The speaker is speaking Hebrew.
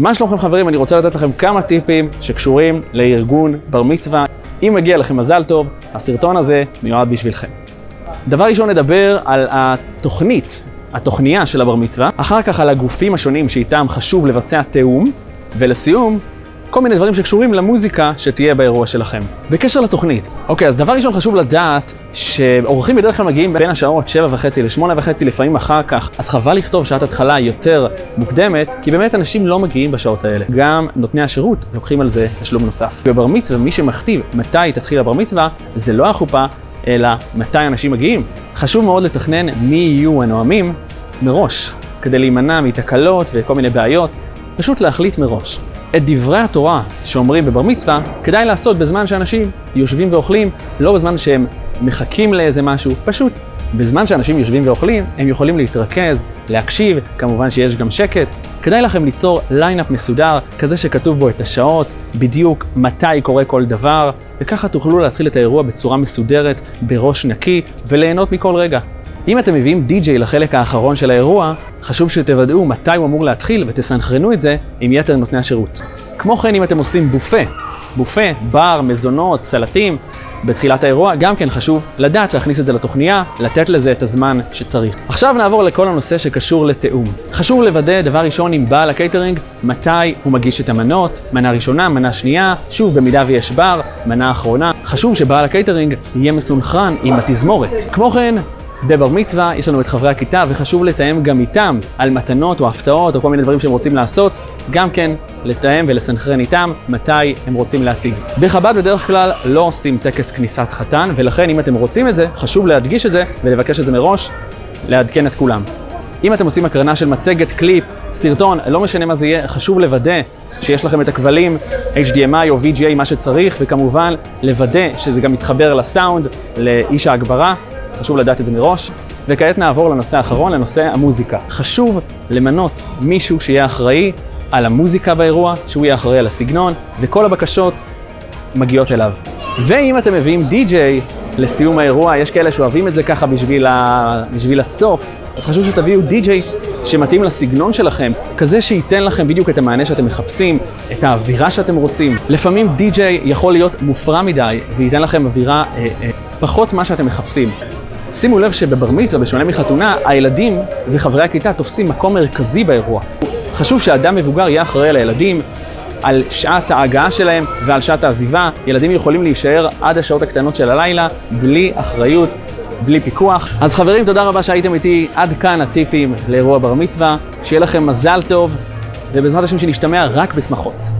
מה שלומכם חברים? אני רוצה לתת לכם כמה טיפים שקשורים לארגון בר מצווה. אם מגיע לכם מזל טוב, הסרטון הזה מיועד בשבילכם. דבר ראשון נדבר על התוכנית, התוכניה של הבר מצווה, אחר כך על הגופים השונים שאיתם חשוב לבצע תיאום, ולסיום, כל מיני דברים שקשורים למוזיקה שתהיה באירוע שלכם. בקשר לתוכנית, אוקיי, אז דבר ראשון חשוב לדעת שאורחים בדרך כלל מגיעים בין השעות 7 וחצי ל-8 וחצי, לפעמים אחר כך, אז חבל לכתוב שעת התחלה יותר מוקדמת, כי באמת אנשים לא מגיעים בשעות האלה. גם נותני השירות לוקחים על זה תשלום נוסף. בבר מצווה, מי שמכתיב מתי תתחיל הבר מצווה, זה לא החופה, אלא מתי אנשים מגיעים. חשוב מאוד לתכנן מי יהיו הנואמים מראש, כדי להימנע מתקלות וכל מיני בעיות, פשוט להחליט מראש. את דברי התורה שאומרים בבר מצווה, כדאי לעשות בזמן שאנשים יושבים ואוכלים, לא בזמן שהם מחכים לאיזה משהו, פשוט בזמן שאנשים יושבים ואוכלים, הם יכולים להתרכז, להקשיב, כמובן שיש גם שקט. כדאי לכם ליצור lineup מסודר, כזה שכתוב בו את השעות, בדיוק מתי קורה כל דבר, וככה תוכלו להתחיל את האירוע בצורה מסודרת, בראש נקי, וליהנות מכל רגע. אם אתם מביאים די-ג'יי לחלק האחרון של האירוע, חשוב שתוודאו מתי הוא אמור להתחיל ותסנכרנו את זה עם יתר נותני השירות. כמו כן, אם אתם עושים בופה, בופה, בר, מזונות, סלטים, בתחילת האירוע, גם כן חשוב לדעת להכניס את זה לתוכניה, לתת לזה את הזמן שצריך. עכשיו נעבור לכל הנושא שקשור לתיאום. חשוב לוודא, דבר ראשון, עם בעל הקייטרינג, מתי הוא מגיש את המנות, מנה ראשונה, מנה שנייה, שוב, במידה ויש בר, מנה אחרונה. חשוב שבעל הקייטרינג יהיה מסונכרן עם התזמורת. כמו כן, בבר מצווה יש לנו את חברי הכיתה וחשוב לתאם גם איתם על מתנות או הפתעות או כל מיני דברים שהם רוצים לעשות, גם כן לתאם ולסנכרן איתם מתי הם רוצים להציג. בחב"ד בדרך כלל לא עושים טקס כניסת חתן ולכן אם אתם רוצים את זה, חשוב להדגיש את זה ולבקש את זה מראש, לעדכן את כולם. אם אתם עושים הקרנה של מצגת, קליפ, סרטון, לא משנה מה זה יהיה, חשוב לוודא שיש לכם את הכבלים, HDMI או VGA, מה שצריך, וכמובן לוודא שזה גם מתחבר לסאונד, לאיש ההגברה. אז חשוב לדעת את זה מראש. וכעת נעבור לנושא האחרון, לנושא המוזיקה. חשוב למנות מישהו שיהיה אחראי על המוזיקה באירוע, שהוא יהיה אחראי על הסגנון, וכל הבקשות מגיעות אליו. ואם אתם מביאים די-ג'יי לסיום האירוע, יש כאלה שאוהבים את זה ככה בשביל, ה... בשביל הסוף, אז חשוב שתביאו די-ג'יי שמתאים לסגנון שלכם, כזה שייתן לכם בדיוק את המענה שאתם מחפשים, את האווירה שאתם רוצים. לפעמים די-ג'יי יכול להיות מופרע מדי, וייתן לכם אווירה אה, אה, פחות מה שאתם מחפשים. שימו לב שבבר מצווה, בשונה מחתונה, הילדים וחברי הכיתה תופסים מקום מרכזי באירוע. חשוב שאדם מבוגר יהיה אחראי על הילדים, על שעת ההגעה שלהם ועל שעת העזיבה. ילדים יכולים להישאר עד השעות הקטנות של הלילה, בלי אחריות, בלי פיקוח. אז חברים, תודה רבה שהייתם איתי. עד כאן הטיפים לאירוע בר מצווה. שיהיה לכם מזל טוב, ובעזרת השם שנשתמע רק בשמחות.